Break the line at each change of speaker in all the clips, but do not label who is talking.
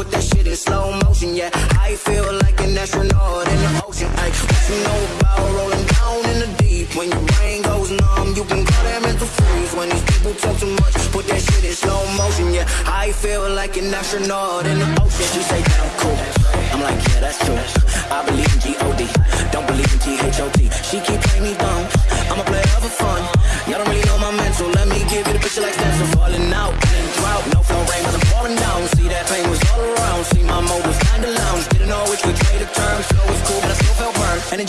put that shit in slow motion, yeah. I feel like an astronaut in the ocean, ay. What you know about rolling down in the deep? When your brain goes numb, you can call that mental freeze. When these people talk too much, put that shit in slow motion, yeah. I feel like an astronaut in the ocean. She say that I'm cool. I'm like, yeah, that's true. I believe in G-O-D, don't believe in T-H-O-T. She keep playing me dumb. I'm a player for fun. Y'all don't really know my mental. Let me give you the picture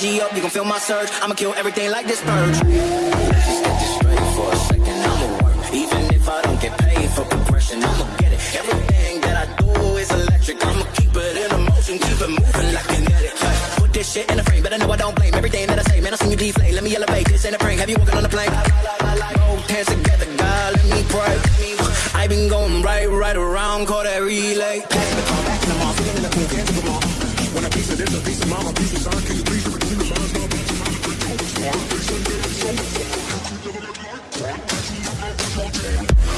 You gon' feel my surge. I'ma kill everything like this purge. Let's just get this straight for a second. I'ma work, even if I don't get paid for progression. I'ma get it. Everything that I do is electric. I'ma keep it in motion, keep it moving like kinetic. Put this shit in a frame, but I know I don't blame everything that I say. Man, I seen you deflate. Let me elevate. This ain't a prank. Have you walking on the plane? Both hands together, God, let me pray. I been going right, right around, call that relay.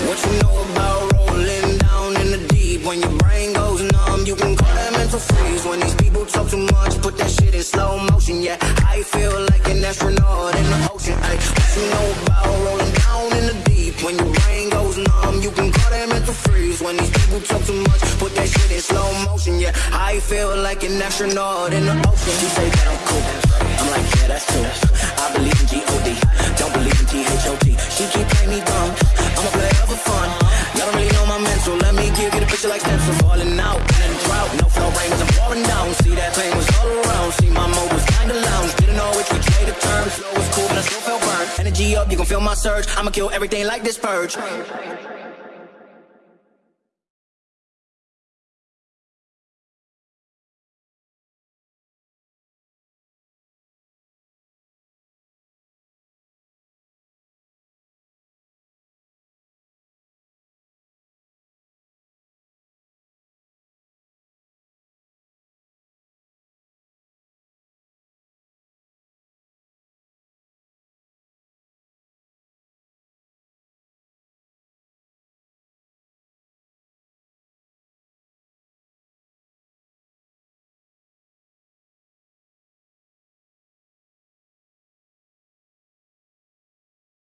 What you know about rolling down in the deep? When your brain goes numb, you can call that mental freeze. When these people talk too much, put that shit in slow motion. Yeah, I feel like an astronaut in the ocean. Ay, what you know about rolling down in the deep? When your brain goes numb, you can call that mental freeze. When these people talk too much, put that shit in slow motion. Yeah, I feel like an astronaut in the ocean. She say that I'm cool. I'm like, yeah, that's true. Energy up, you gon' feel my surge. I'ma kill everything like this purge.